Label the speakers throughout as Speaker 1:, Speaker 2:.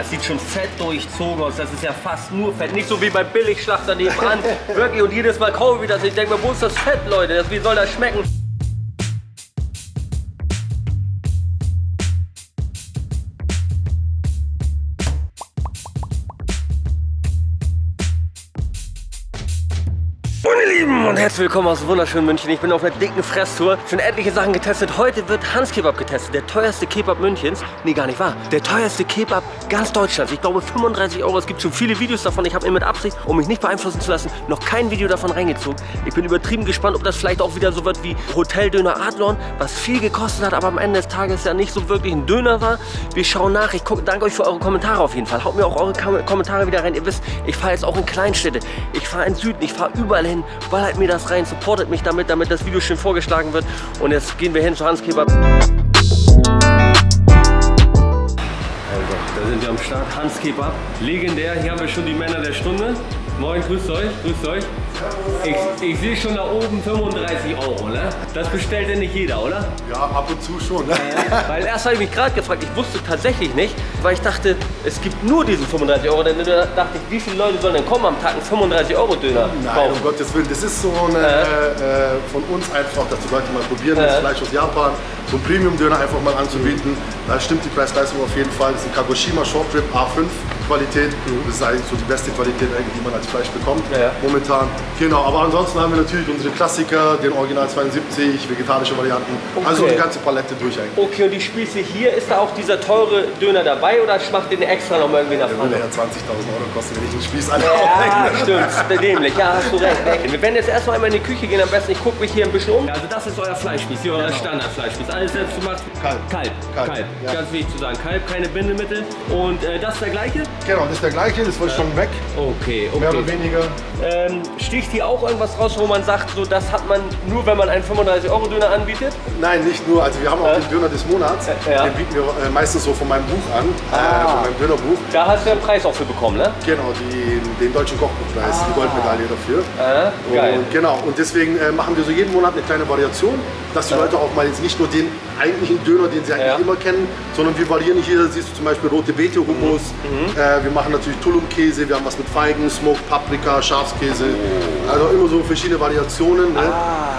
Speaker 1: das sieht schon fett durchzogen aus. Das ist ja fast nur Fett. Nicht so wie beim Billigschlachter nebenan. Wirklich, und jedes Mal kaufe ich das. Ich denke mir, wo ist das Fett, Leute? Das, wie soll das schmecken? Meine Lieben und herzlich willkommen aus wunderschönen München. Ich bin auf einer dicken Fresstour. Schon etliche Sachen getestet. Heute wird Hans Kebab getestet. Der teuerste Kebab Münchens. Nee, gar nicht wahr. Der teuerste Kebab ganz Deutschlands. Ich glaube 35 Euro. Es gibt schon viele Videos davon. Ich habe mir mit Absicht, um mich nicht beeinflussen zu lassen, noch kein Video davon reingezogen. Ich bin übertrieben gespannt, ob das vielleicht auch wieder so wird wie Hoteldöner Adlon, was viel gekostet hat, aber am Ende des Tages ja nicht so wirklich ein Döner war. Wir schauen nach. Ich gucke, danke euch für eure Kommentare auf jeden Fall. Haut mir auch eure Kom Kommentare wieder rein. Ihr wisst, ich fahre jetzt auch in Kleinstädte. Ich fahre in Süden. Ich fahre überall hin. Ballert mir das rein, supportet mich damit, damit das Video schön vorgeschlagen wird. Und jetzt gehen wir hin zu Hans Kebab. Also, da sind wir am Start. Hans Kebab. Legendär. Hier haben wir schon die Männer der Stunde. Moin, grüßt euch, grüßt euch. Ich, ich sehe schon da oben 35 Euro, ne? Das bestellt ja nicht jeder, oder?
Speaker 2: Ja, ab und zu schon. Ne?
Speaker 1: Weil erst habe ich mich gerade gefragt, ich wusste tatsächlich nicht, weil ich dachte, es gibt nur diesen 35 Euro. Dann dachte ich, wie viele Leute sollen denn kommen am Tag einen 35 Euro Döner
Speaker 2: Nein,
Speaker 1: kaufen?
Speaker 2: um Gottes Willen. Das ist so eine, äh, von uns einfach, dass die Leute mal probieren, das
Speaker 1: Äh.
Speaker 2: Fleisch aus Japan, so einen Premium-Döner einfach mal anzubieten. Da stimmt die Preis-Leistung auf jeden Fall. Das ist ein Kagoshima Short Rib A5 Qualität. Das ist eigentlich so die beste Qualität, eigentlich, die man als Fleisch bekommt
Speaker 1: Ja, ja.
Speaker 2: momentan. Genau, aber ansonsten haben wir natürlich unsere Klassiker, den Original 72, vegetarische Varianten. Also
Speaker 1: Okay.
Speaker 2: die ganze Palette durch eigentlich.
Speaker 1: Okay, und die Spieße hier, ist da auch dieser teure Döner dabei oder schmacht den extra noch mal irgendwie nach
Speaker 2: Der würde
Speaker 1: vorne?
Speaker 2: ja 20.000 Euro kosten, wenn ich den Spieß alle
Speaker 1: Ja,
Speaker 2: aufhänge.
Speaker 1: stimmt, dämlich, ja, hast du recht. Wir werden jetzt erstmal einmal in die Küche gehen, am besten, ich gucke mich hier ein bisschen um. Also das ist euer Fleischspieß, hier euer Standardfleischspieß. Alles selbst gemacht?
Speaker 2: Kalb.
Speaker 1: Kalb,
Speaker 2: Kalb,
Speaker 1: Kalb.
Speaker 2: ja.
Speaker 1: Ganz wichtig zu sagen, Kalb, keine Bindemittel. Und äh, das ist der gleiche?
Speaker 2: Genau, das ist der gleiche, das war schon weg,
Speaker 1: Okay,
Speaker 2: mehr oder
Speaker 1: okay.
Speaker 2: weniger.
Speaker 1: Ähm, sticht hier auch irgendwas raus, wo man sagt, so das hat man nur, wenn man einen 35-Euro-Döner anbietet?
Speaker 2: Nein, nicht nur. Also wir haben auch
Speaker 1: Ja.
Speaker 2: den Döner des Monats.
Speaker 1: Ja.
Speaker 2: Den bieten wir äh, meistens so von meinem Buch an,
Speaker 1: Ah.
Speaker 2: äh, von meinem Dönerbuch.
Speaker 1: Da hast du einen Preis auch für bekommen, ne?
Speaker 2: Genau, die, den deutschen Kochbuchpreis, die Goldmedaille dafür.
Speaker 1: Ah, geil.
Speaker 2: Und genau, und deswegen äh, machen wir so jeden Monat eine kleine Variation, dass die Leute auch mal jetzt nicht nur den eigentlichen Döner, den sie eigentlich
Speaker 1: Ja.
Speaker 2: immer kennen, sondern wir variieren hier, siehst du zum Beispiel rote Beete Hummus,
Speaker 1: Mhm.
Speaker 2: äh, wir machen natürlich Tulum-Käse, wir haben was mit Feigen, Smoked Paprika, Schafskäse, also immer so verschiedene Variationen, ne?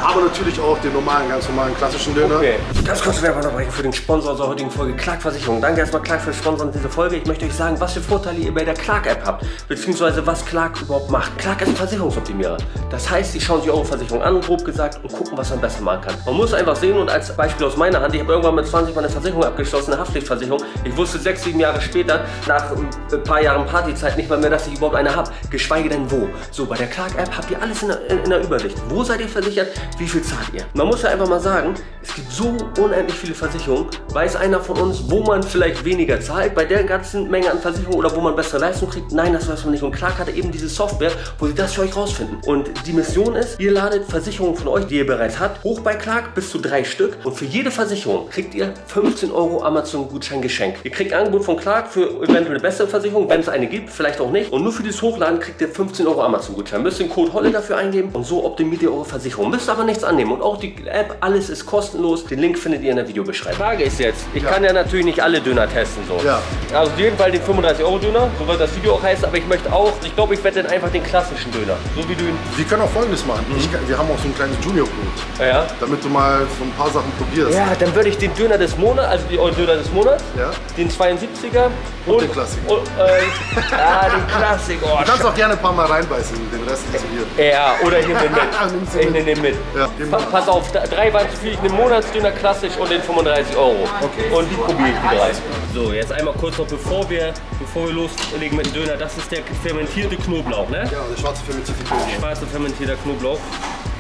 Speaker 2: aber natürlich auch den normalen, ganz normalen klassischen Döner.
Speaker 1: Ah. Okay. Ganz kurz Werbeunterbrechung für den Sponsor unserer heutigen Folge, Clark Versicherung. Danke erstmal Clark für Sponsoren dieser Folge. Ich möchte euch sagen, was für Vorteile ihr bei der Clark App habt, beziehungsweise was Clark überhaupt macht. Clark ist ein Versicherungsoptimierer. Das heißt, sie schauen sich eure Versicherung an, grob gesagt, und gucken, was man besser machen kann. Man muss einfach sehen und als Beispiel aus meiner Hand, ich habe irgendwann mit 20 mal eine Versicherung abgeschlossen, eine Haftpflichtversicherung. Ich wusste sechs, sieben Jahre später, nach ein paar Jahren Partyzeit, nicht mal mehr, dass ich überhaupt eine habe, geschweige denn wo. So, bei der Clark App habt ihr alles in der, in, in der Übersicht. Wo seid ihr versichert? Wie viel zahlt ihr? Man muss ja einfach mal sagen, es gibt so unendlich viele Versicherungen. Weiß einer von uns, wo man vielleicht weniger zahlt bei der ganzen Menge an Versicherungen oder wo man bessere Leistung kriegt? Nein, das weiß man nicht. Und Clark hatte eben diese Software, wo sie das für euch rausfinden. Und die Mission ist, ihr ladet Versicherungen von euch, die ihr bereits habt, hoch bei Clark bis zu drei Stück. Und für jede Versicherung kriegt ihr 15 Euro Amazon-Gutschein geschenkt. Ihr kriegt ein Angebot von Clark für eventuell eine bessere Versicherung, wenn es eine gibt, vielleicht auch nicht. Und nur für dieses Hochladen kriegt ihr 15 Euro Amazon-Gutschein. Müsst den Code Holle dafür eingeben und so optimiert ihr eure Versicherung. Müsst aber nichts annehmen. Und auch die App, alles ist kostenlos. Den Link findet ihr in der Videobeschreibung. Frage ist jetzt, ich kann ja natürlich nicht alle Döner testen. So.
Speaker 2: Ja.
Speaker 1: Also auf jeden Fall den 35-Euro-Döner, so wird das Video auch heißen. Aber ich möchte auch, ich glaube, ich werde dann einfach den klassischen Döner. So wie du ihn.
Speaker 2: Wir können auch folgendes machen. Ich, kann- wir haben auch so ein kleines Junior-Brot,
Speaker 1: Ja.
Speaker 2: damit du mal so ein paar Sachen probierst.
Speaker 1: Ja, dann würde ich den Döner des Monats, also die euren Döner des Monats,
Speaker 2: Ja.
Speaker 1: den 72er und,
Speaker 2: den Klassiker.
Speaker 1: Und, äh, ja, den Klassiker. Oh,
Speaker 2: Du kannst auch gerne ein paar Mal reinbeißen, den Rest zu dir.
Speaker 1: Ja, oder ich nehme den mit.
Speaker 2: Nimmst du
Speaker 1: ich nehme den mit.
Speaker 2: Ja,
Speaker 1: Pa pass auf, drei waren zu viel. Ich nehme Monatsdöner klassisch und den 35 Euro.
Speaker 2: Okay.
Speaker 1: Und die probiere ich die drei. So, jetzt einmal kurz noch, bevor wir, bevor wir loslegen mit dem Döner. Das ist der fermentierte Knoblauch, ne?
Speaker 2: Ja, der schwarze fermentierte Knoblauch.
Speaker 1: Schwarzer fermentierter Knoblauch.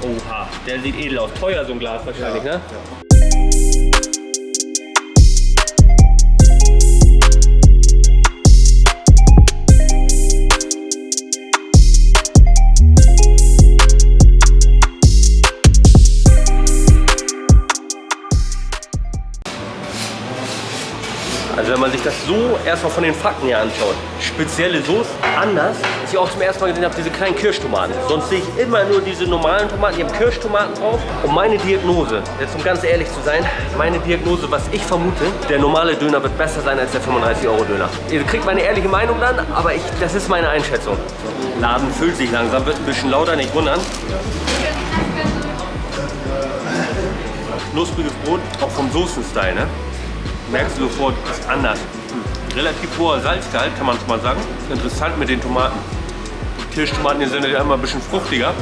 Speaker 1: Oha, der sieht edel aus. Teuer so ein Glas wahrscheinlich, ne?
Speaker 2: Ja.
Speaker 1: Also wenn man sich das so erstmal von den Fakten her anschauen. Spezielle Soße, anders, was ich auch zum ersten Mal gesehen habe, diese kleinen Kirschtomaten. Sonst sehe ich immer nur diese normalen Tomaten, die haben Kirschtomaten drauf. Und meine Diagnose, jetzt um ganz ehrlich zu sein, meine Diagnose, was ich vermute, der normale Döner wird besser sein als der 35-Euro-Döner. Ihr kriegt meine ehrliche Meinung dann, aber ich, das ist meine Einschätzung. Laden füllt sich langsam, wird ein bisschen lauter, nicht wundern. Knuspriges Brot, auch vom Soßenstyle, ne? Merkst du sofort, ist anders. Relativ hoher Salzgehalt, kann man schon mal sagen. Interessant mit den Tomaten. Kirschtomaten sind ja immer ein bisschen fruchtiger.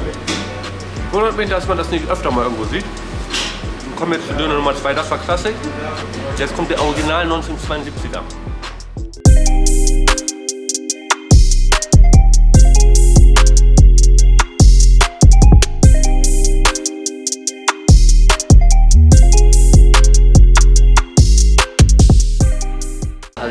Speaker 1: Wundert mich, dass man das nicht öfter mal irgendwo sieht. Wir kommen jetzt zu Döner Nummer 2, das war Klassik. Jetzt kommt der Original 1972er.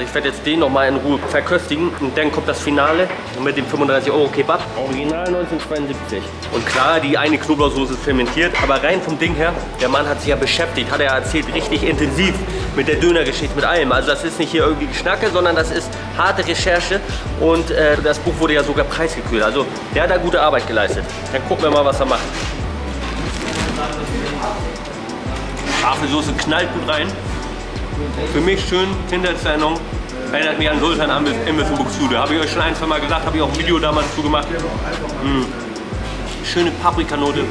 Speaker 1: Ich werde jetzt den noch mal in Ruhe verköstigen und dann kommt das Finale mit dem 35 Euro Kebab. Original 1972. Und klar, die eine Knoblauchsoße ist fermentiert, aber rein vom Ding her, der Mann hat sich ja beschäftigt, hat er erzählt, richtig intensiv mit der Dönergeschichte, mit allem. Also das ist nicht hier irgendwie Geschnacke, sondern das ist harte Recherche und äh, das Buch wurde ja sogar preisgekühlt. Also der hat da gute Arbeit geleistet. Dann gucken wir mal, was er macht. Apfelsoße knallt gut rein. Für mich schön, Kindheitserinnerung. Erinnert mich an Sultan Imbiss Imbiss in Buxtehude. Habe ich euch schon ein, zwei Mal gesagt, habe ich auch ein Video damals zu gemacht. Mm. Schöne Paprikanote.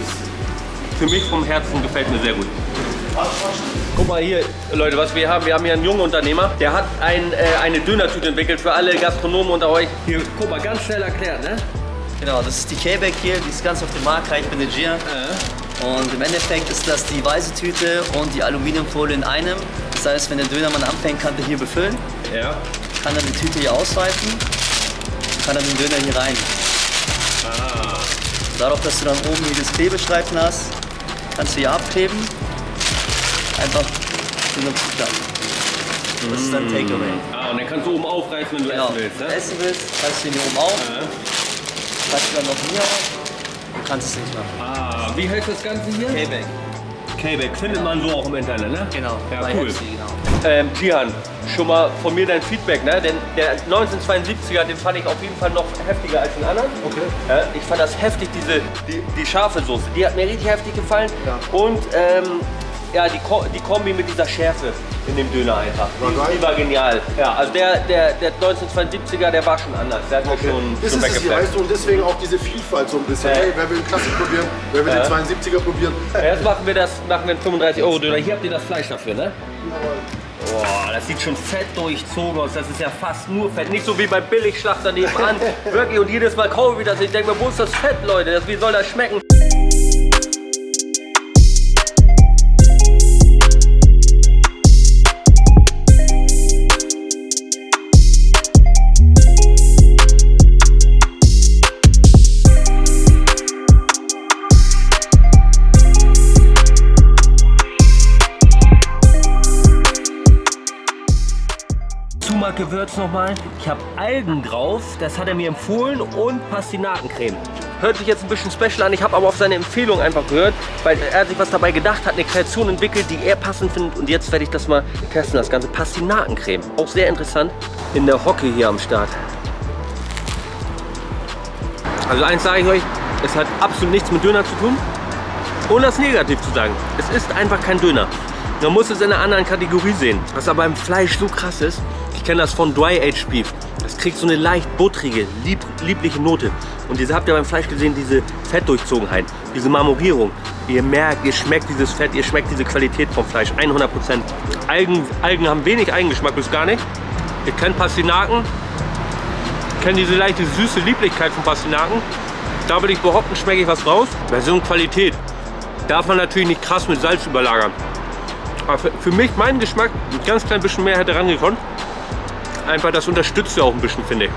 Speaker 1: Für mich vom Herzen gefällt mir sehr gut. Guck mal hier, Leute, was wir haben. Wir haben hier einen jungen Unternehmer, der hat ein, äh, eine Dönertüte entwickelt für alle Gastronomen unter euch. Hier, guck mal, ganz schnell erklärt, ne?
Speaker 3: Genau, das ist die K-Bag hier, die ist ganz auf dem Markt, ich managieren. Und im Endeffekt ist das die weiße Tüte und die Aluminiumfolie in einem. Das heißt, wenn der Dönermann anfängt, kann der hier befüllen,
Speaker 1: Ja.
Speaker 3: kann dann die Tüte hier ausweiten, kann dann den Döner hier rein.
Speaker 1: Ah.
Speaker 3: Darauf, dass du dann oben hier das Klebestreifen hast, kannst du hier abkleben. Einfach so eine Zuklappen. Das ist dann Takeaway.
Speaker 1: Ah, und dann kannst du oben aufreißen, wenn du
Speaker 3: Genau.
Speaker 1: essen willst, ne?
Speaker 3: Essen willst, kannst du ihn hier oben auf,
Speaker 1: Ja.
Speaker 3: kannst du dann noch hier auf und kannst es nicht machen.
Speaker 1: Ah, wie heißt das Ganze hier?
Speaker 3: K-Bag.
Speaker 1: K-Back findet man so auch im Internet, ne?
Speaker 3: Genau,
Speaker 1: Ja,
Speaker 3: bei
Speaker 1: cool.
Speaker 3: Hepsi, genau.
Speaker 1: Ähm, Jihan, schon mal von mir dein Feedback, ne? Denn der 1972er, den fand ich auf jeden Fall noch heftiger als den anderen.
Speaker 2: Okay.
Speaker 1: Äh, ich fand das heftig, diese, die, die scharfe Soße, die hat mir richtig heftig gefallen. Und ähm, ja, die, Ko die Kombi mit dieser Schärfe in dem Döner einfach.
Speaker 2: War
Speaker 1: Die,
Speaker 2: geil.
Speaker 1: die war genial. Ja, also der, der, der 1972er, der war schon anders. Der hat mir schon,
Speaker 2: Das
Speaker 1: schon
Speaker 2: ist es weißt du, und deswegen auch diese Vielfalt so ein bisschen.
Speaker 1: Ja.
Speaker 2: Hey, wer will den Klassik probieren, wer will
Speaker 1: Ja.
Speaker 2: den 72er probieren.
Speaker 1: Jetzt machen wir das, machen wir einen 35 Euro Döner. Hier habt ihr das Fleisch dafür, ne? Boah, das sieht schon fett durchzogen aus. Das ist ja fast nur Fett. Nicht so wie bei Billigschlachter nebenan. Wirklich. Und jedes Mal kaufe ich das. Ich denke mir, wo ist das Fett, Leute? Das, wie soll das schmecken? Zumack-Gewürz nochmal. Ich habe Algen drauf, das hat er mir empfohlen und Pastinakencreme. Hört sich jetzt ein bisschen special an, ich habe aber auf seine Empfehlung einfach gehört, weil er sich was dabei gedacht hat, eine Kreation entwickelt, die er passend findet und jetzt werde ich das mal testen, das ganze Pastinakencreme. Auch sehr interessant. In der Hocke hier am Start. Also eins sage ich euch, es hat absolut nichts mit Döner zu tun. Ohne das negativ zu sagen. Es ist einfach kein Döner. Man muss es in einer anderen Kategorie sehen. Was aber beim Fleisch so krass ist, kenne das von Dry Aged Beef. Das kriegt so eine leicht buttrige, lieb, liebliche Note. Und diese habt ihr beim Fleisch gesehen, diese Fettdurchzogenheit, diese Marmorierung. Ihr merkt, ihr schmeckt dieses Fett, ihr schmeckt diese Qualität vom Fleisch, 100%. Algen, Algen haben wenig Eigengeschmack, bis gar nicht. Ihr kennt Pastinaken, kennt diese leichte süße Lieblichkeit von Pastinaken. Da würde ich behaupten, schmecke ich was raus. Version Qualität darf man natürlich nicht krass mit Salz überlagern. Aber für, für mich, meinen Geschmack, ein ganz klein bisschen mehr hätte rangekommen. Einfach das unterstützt ja auch ein bisschen, finde ich.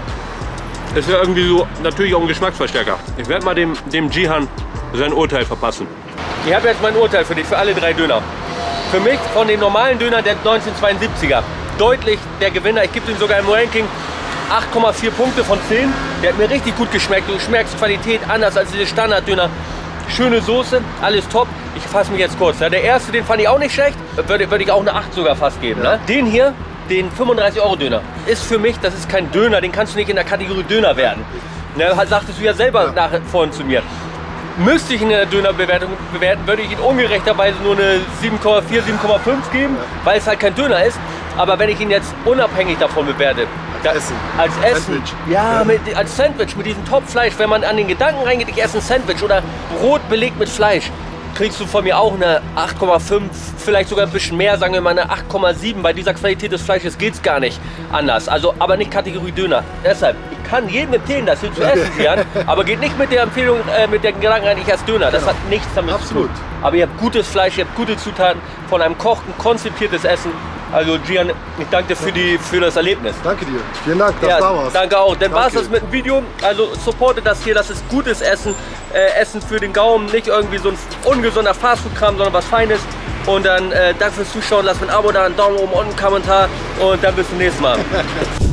Speaker 1: Ist ja irgendwie so natürlich auch ein Geschmacksverstärker. Ich werde mal dem, dem Jihan sein Urteil verpassen. Ich habe jetzt mein Urteil für dich, für alle drei Döner. Für mich von den normalen Dönern der 1972er deutlich der Gewinner. Ich gebe ihm sogar im Ranking 8,4 Punkte von 10. Der hat mir richtig gut geschmeckt. Du schmeckst Qualität anders als diese Standarddöner. Schöne Soße, alles top. Ich fasse mich jetzt kurz. Ja, der erste, den fand ich auch nicht schlecht. Würde, würde ich auch eine 8 sogar fast geben. Ne? Den hier, den 35-Euro-Döner ist für mich, das ist kein Döner, den kannst du nicht in der Kategorie Döner werden. Ne, halt sagtest du ja selber
Speaker 2: Ja.
Speaker 1: nach, vorhin zu mir. Müsste ich der Dönerbewertung bewerten, würde ich ihn ungerechterweise nur eine 7,4, 7,5 geben, weil es halt kein Döner ist. Aber wenn ich ihn jetzt unabhängig davon bewerte, da-
Speaker 2: Essen.
Speaker 1: als Essen,
Speaker 2: Sandwich.
Speaker 1: ja, mit, als Sandwich mit diesem Topfleisch, wenn man an den Gedanken reingeht, ich esse ein Sandwich oder Brot belegt mit Fleisch, kriegst du von mir auch eine 8,5, vielleicht sogar ein bisschen mehr, sagen wir mal eine 8,7. Bei dieser Qualität des Fleisches geht es gar nicht anders. Also, aber nicht Kategorie Döner. Deshalb, ich kann jedem empfehlen, das hier zu essen, Jan, aber geht nicht mit der Empfehlung, äh, mit der Gedanken rein, ich esse Döner. Das hat nichts damit
Speaker 2: Absolut.
Speaker 1: zu tun. Aber ihr habt gutes Fleisch, ihr habt gute Zutaten, von einem Koch ein konzipiertes Essen. Also Gian, ich danke dir für, die, für das Erlebnis.
Speaker 2: Danke dir. Vielen Dank, dass
Speaker 1: Ja,
Speaker 2: du da warst.
Speaker 1: danke auch. Dann war es das mit dem Video. Also supportet das hier, das ist gutes Essen. Äh, Essen für den Gaumen, nicht irgendwie so ein ungesunder Fastfood-Kram, sondern was Feines. Und dann äh, danke fürs Zuschauen. Lasst mir ein Abo da, einen Daumen oben und einen Kommentar. Und dann bis zum nächsten Mal.